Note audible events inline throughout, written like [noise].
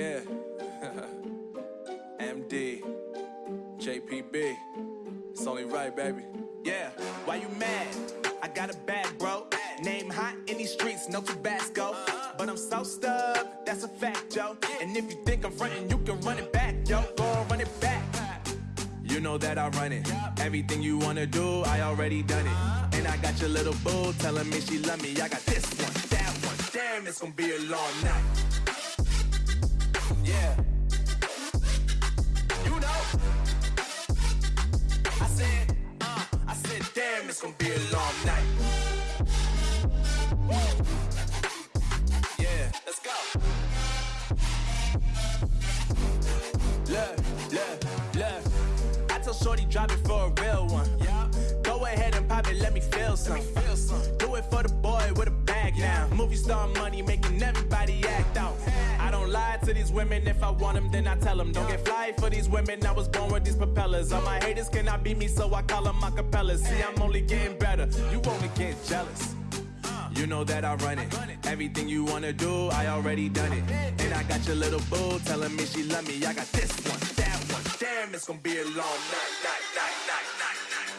Yeah. [laughs] MD. JPB. It's only right, baby. Yeah, why you mad? I got a bad bro. Name hot in these streets, no Tabasco. But I'm so stuck, that's a fact, yo. And if you think I'm frontin', you can run it back, yo. Go run it back. You know that I run it. Everything you wanna do, I already done it. And I got your little boo telling me she love me. I got this one, that one. Damn, it's gonna be a long night. Yeah. You know. I said, uh, I said, damn, it's gonna be a long night. Yeah, let's go. Look, look, look. I Shorty drop it for a real one. Yeah. Go ahead and pop it, let me feel some. Let me feel some. Do it for the boy with a Movie star money making everybody act out. I don't lie to these women. If I want them, then I tell them. Don't get fly for these women. I was born with these propellers. All my haters cannot beat me, so I call them acapellas. See, I'm only getting better. You only get jealous. You know that I run it. Everything you wanna do, I already done it. And I got your little boo telling me she love me. I got this one, that one. Damn, it's gonna be a long night, night, night, night, night,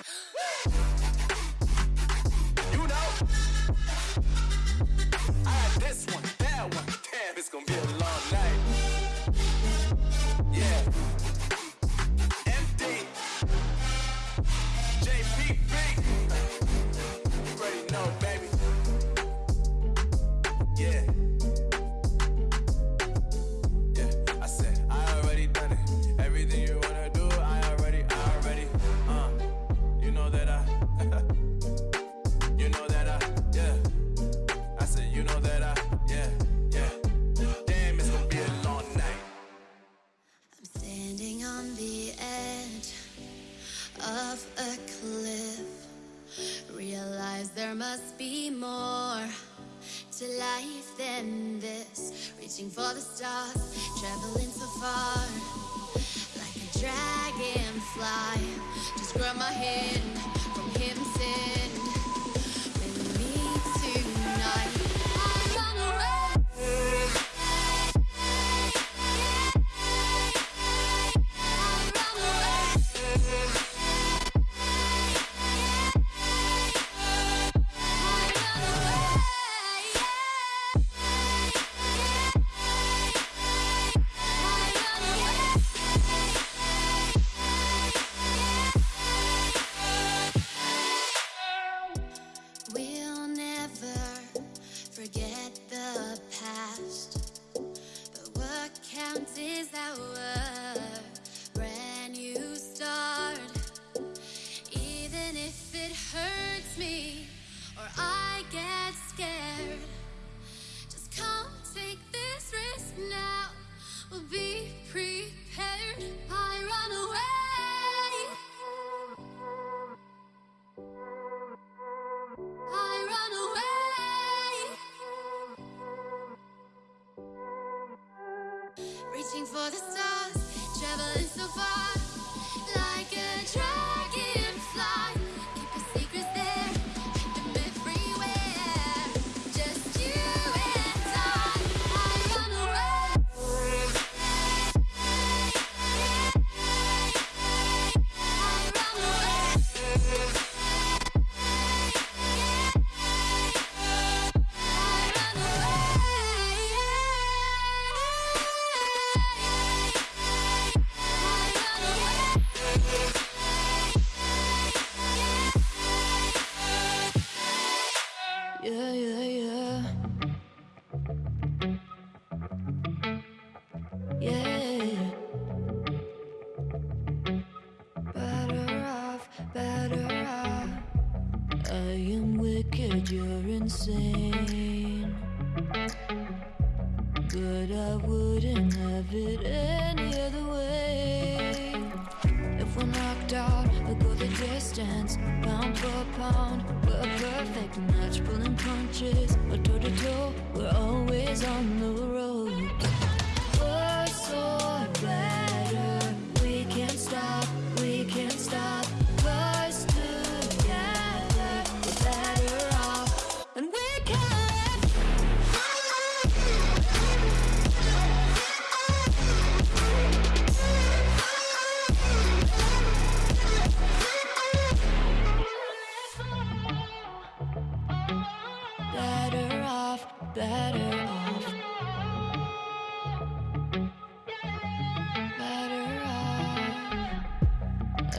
Reaching for the stars, traveling so far. Like a dragonfly. Just grab my hand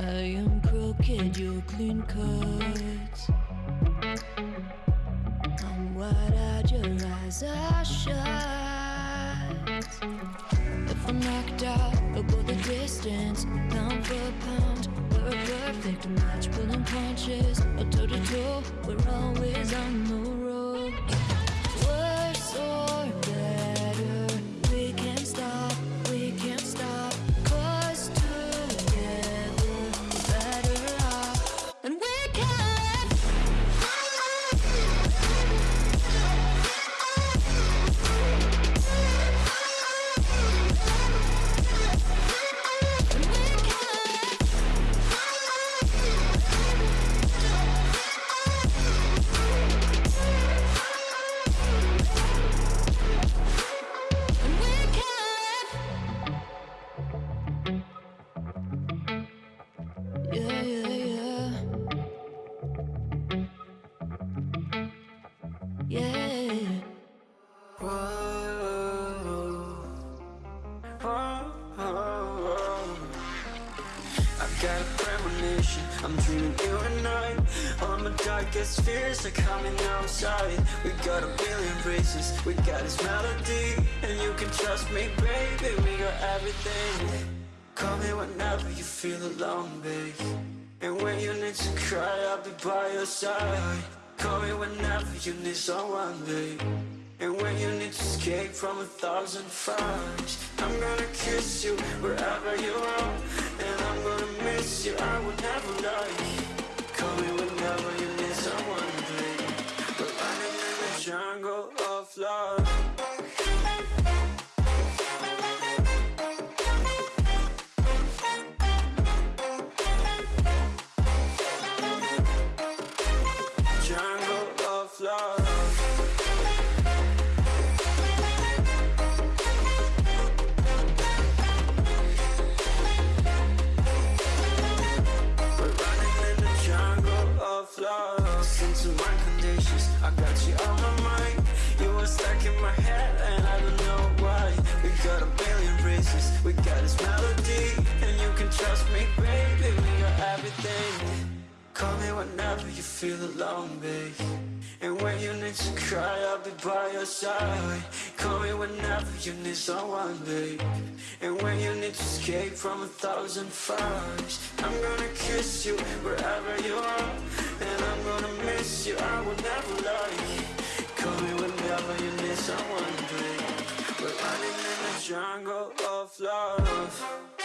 I am crooked, you're clean cut I'm wide-eyed, your eyes are shut. If I'm knocked out, I'll go the distance, pound for pound. We're a perfect match, pulling punches, or toe to toe. We're always on the premonition, I'm dreaming you and I. All my darkest fears are coming outside. We got a billion races, we got this melody And you can trust me, baby, we got everything. Call me whenever you feel alone, babe. And when you need to cry, I'll be by your side. Call me whenever you need someone, babe. And when you need to escape from a thousand fires I'm gonna kiss you wherever you are gonna miss. You, I will never lie Call trust me, baby. We got everything. Call me whenever you feel alone, babe. And when you need to cry, I'll be by your side. Call me whenever you need someone, babe. And when you need to escape from a thousand fires, I'm gonna kiss you wherever you are. And I'm gonna miss you, I will never lie. Call me whenever you need someone, babe. We're running in the jungle of love.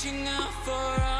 reaching out for us.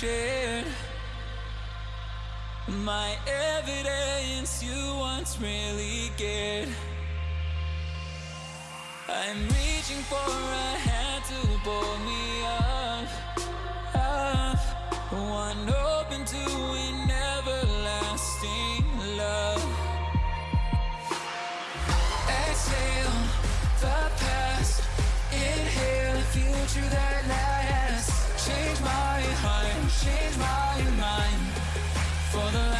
shared my evidence you once really cared. I'm reaching for a hand to pull me up, up. One open to an everlasting love. Exhale the past, inhale the future that lasts my change my mind. For the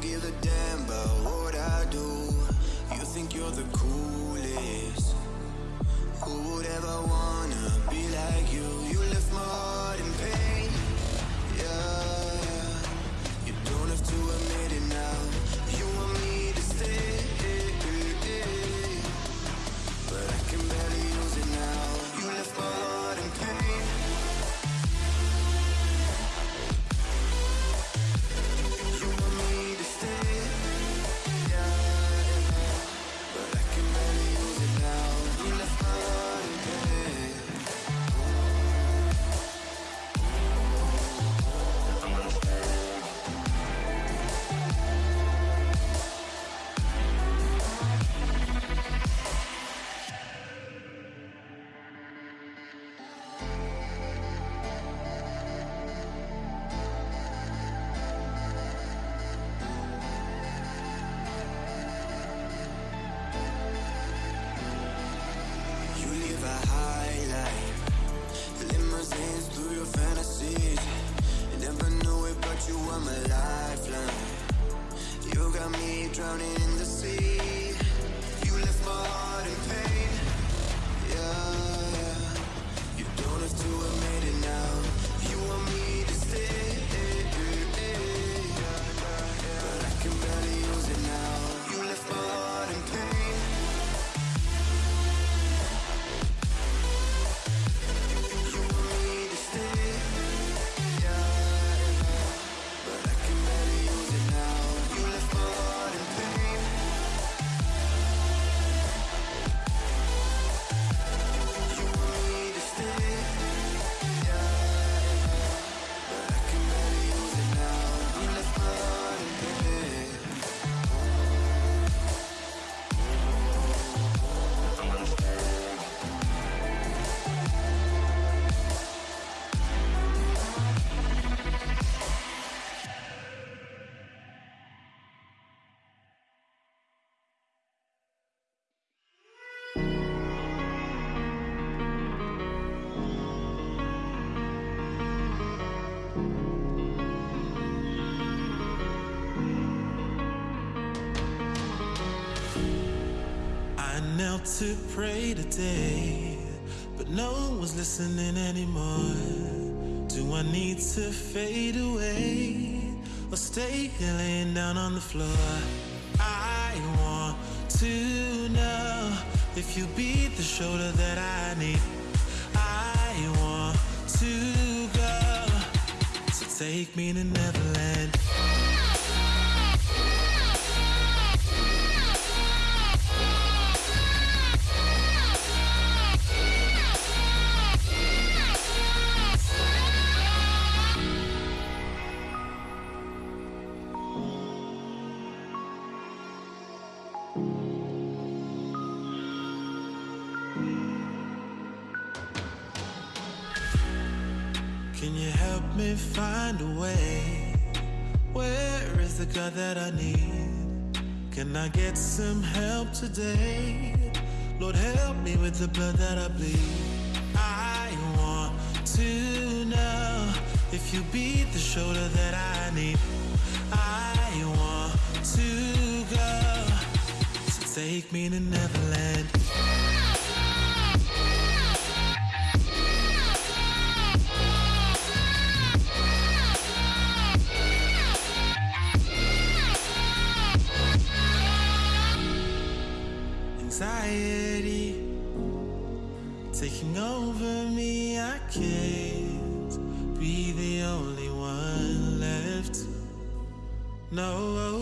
give a damn about what I do. You think you're the coolest. Your fantasies. Never knew it, but you were my lifeline. You got me drowning in the sea. You left my heart To pray today, but no one's listening anymore. Do I need to fade away or stay here laying down on the floor? I want to know if you be the shoulder that I need. I want to go, so take me to Neverland. Today? Lord, help me with the blood that I bleed. I want to know if you be the shoulder that I need. I want to go, so take me to Neverland. No,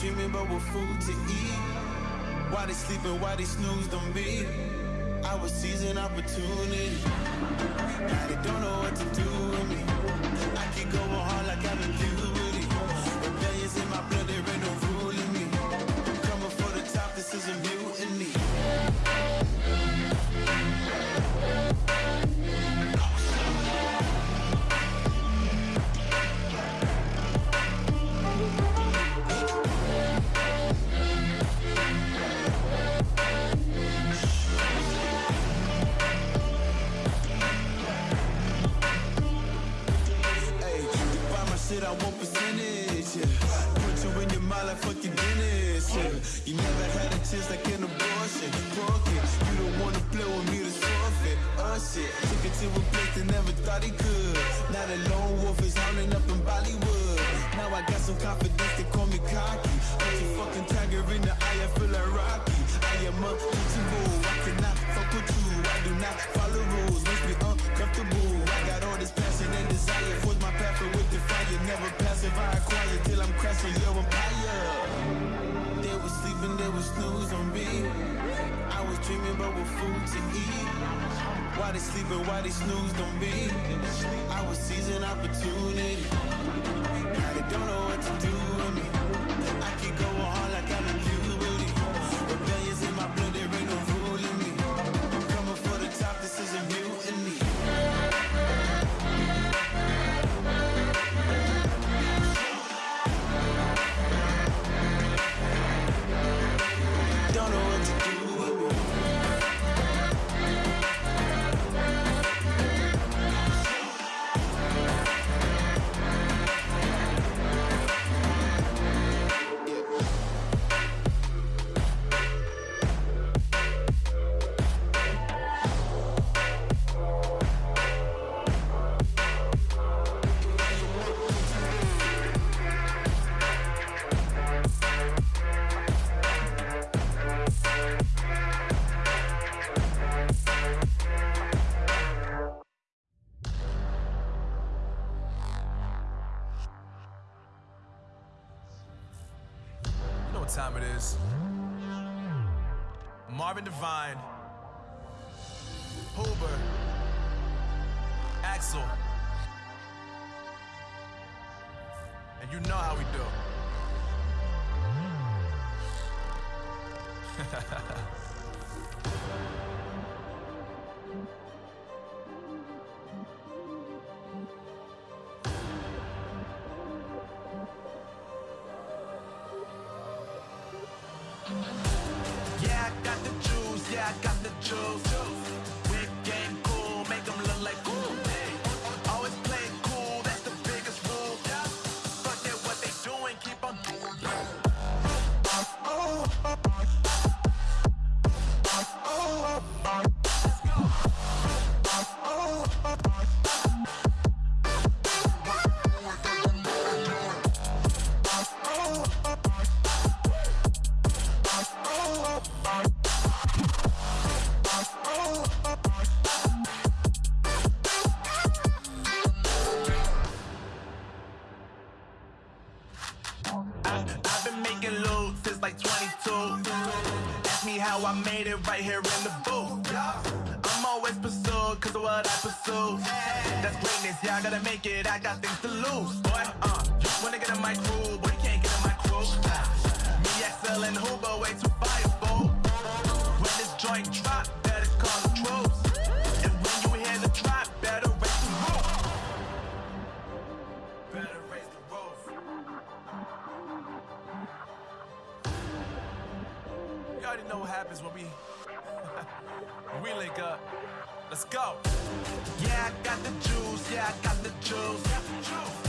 dreaming but with food to eat. Why they sleeping, why they snoozed on me? I was seizing opportunity. Now they don't know what to do with me. I keep going hard like I'm been. A chance like an abortion. Broken. You don't wanna play with me to forfeit. Oh uh, shit. Took it to a place they never thought he could. Now the lone wolf is howling up in Bollywood. Now I got some confidence, they call me cocky. Put your fucking tiger in the eye, I feel like Rocky. I am untouchable. I cannot fuck with you. I do not follow rules. Makes me they snoozed on me? I was seizing opportunity. What time it is. Marvin Devine, Huber, Axel. And you know how we do. [laughs] how I made it right here in the booth. I'm always pursued cause of what I pursue. That's greatness, yeah, I gotta make it, I got things to lose. Boy, uh, you wanna get in my crew, but you can't get in my crew. Me, XL, and Huber, way too fireball. Know what happens when we [laughs] we link up. Let's go. Yeah, I got the juice. Yeah, I got the juice.